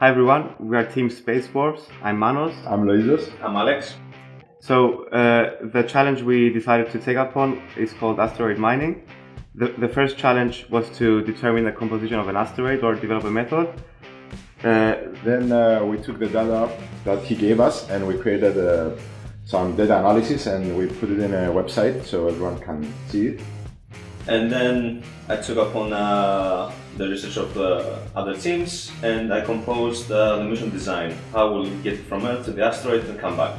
Hi everyone, we are Team Space Force. I'm Manos. I'm Loisos. I'm Alex. So uh, the challenge we decided to take upon is called asteroid mining. The, the first challenge was to determine the composition of an asteroid or develop a method. Uh, then uh, we took the data that he gave us and we created uh, some data analysis and we put it in a website so everyone can see it. And then I took upon uh, the research of the other teams and I composed uh, the mission design. How we'll get from Earth to the asteroid and come back.